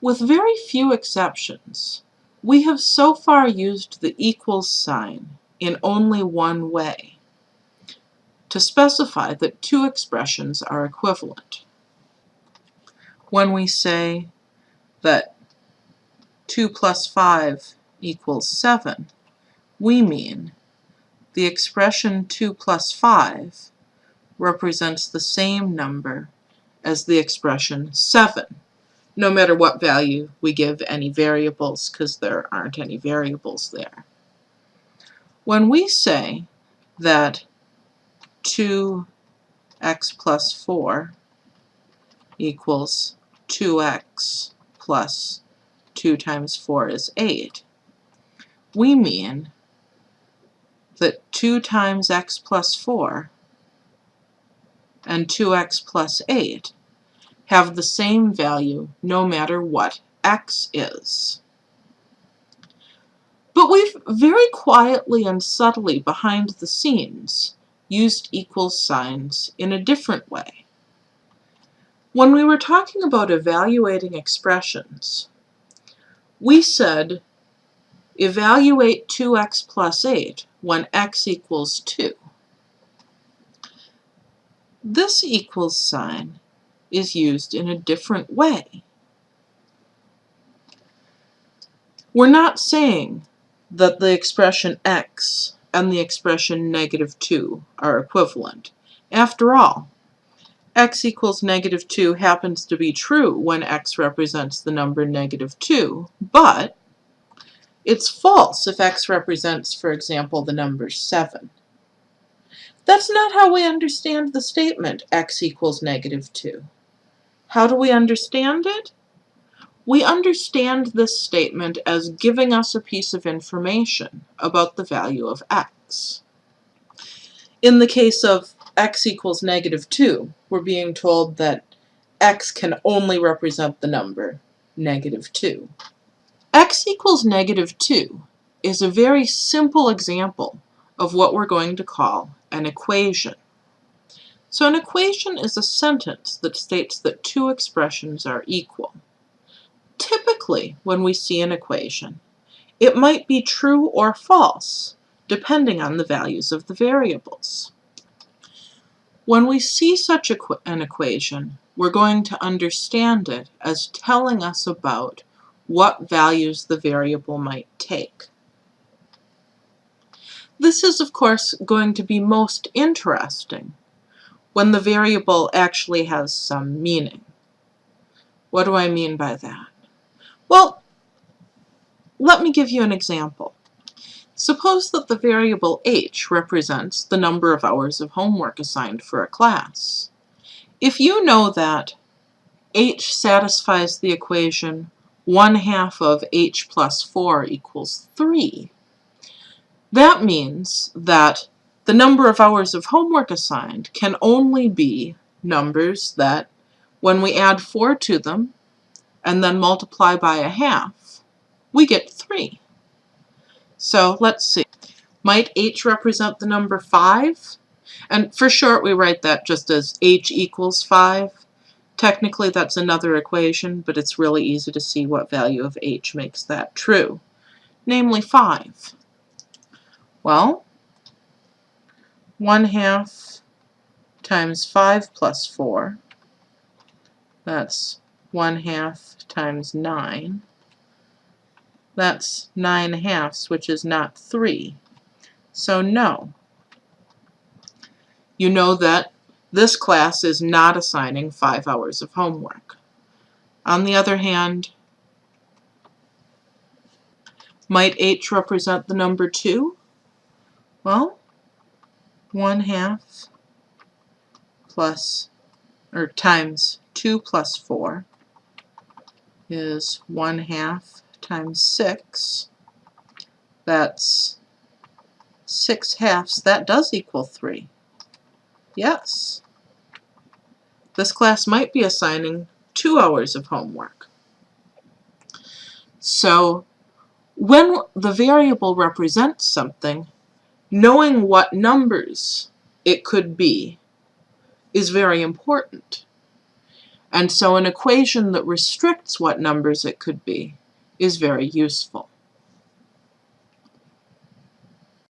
With very few exceptions, we have so far used the equals sign in only one way, to specify that two expressions are equivalent. When we say that 2 plus 5 equals 7, we mean the expression 2 plus 5 represents the same number as the expression 7, no matter what value we give any variables, because there aren't any variables there. When we say that 2x plus 4 equals 2x plus 2 times 4 is 8, we mean that 2 times x plus 4 and 2x plus 8 have the same value no matter what x is. But we've very quietly and subtly behind the scenes used equals signs in a different way. When we were talking about evaluating expressions, we said evaluate 2x plus 8 when x equals 2. This equals sign is used in a different way. We're not saying that the expression x and the expression negative 2 are equivalent. After all, x equals negative 2 happens to be true when x represents the number negative 2, but it's false if x represents, for example, the number 7. That's not how we understand the statement x equals negative 2. How do we understand it? We understand this statement as giving us a piece of information about the value of x. In the case of x equals negative 2, we're being told that x can only represent the number negative 2. x equals negative 2 is a very simple example of what we're going to call an equation. So an equation is a sentence that states that two expressions are equal. Typically, when we see an equation, it might be true or false, depending on the values of the variables. When we see such an equation, we're going to understand it as telling us about what values the variable might take. This is, of course, going to be most interesting when the variable actually has some meaning. What do I mean by that? Well, let me give you an example. Suppose that the variable h represents the number of hours of homework assigned for a class. If you know that h satisfies the equation 1 half of h plus 4 equals 3, that means that the number of hours of homework assigned can only be numbers that, when we add 4 to them and then multiply by a half, we get 3. So let's see. Might h represent the number 5? And for short, we write that just as h equals 5. Technically, that's another equation, but it's really easy to see what value of h makes that true, namely 5. Well, 1 half times 5 plus 4, that's 1 half times 9. That's 9 halves, which is not 3. So no. You know that this class is not assigning 5 hours of homework. On the other hand, might h represent the number 2? Well, 1 half plus, or times 2 plus 4 is 1 half times 6. That's 6 halves. That does equal 3. Yes. This class might be assigning 2 hours of homework. So when the variable represents something, knowing what numbers it could be is very important. And so an equation that restricts what numbers it could be is very useful.